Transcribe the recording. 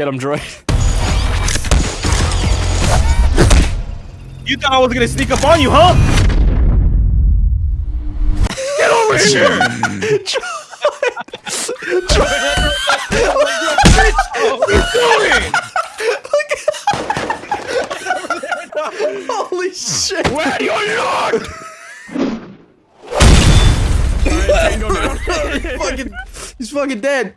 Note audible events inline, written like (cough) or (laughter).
Get him, droid. You thought I was gonna sneak up on you, huh? Get over (laughs) here! Droid. Droid. Holy shit! Where you look? fucking, he's fucking dead.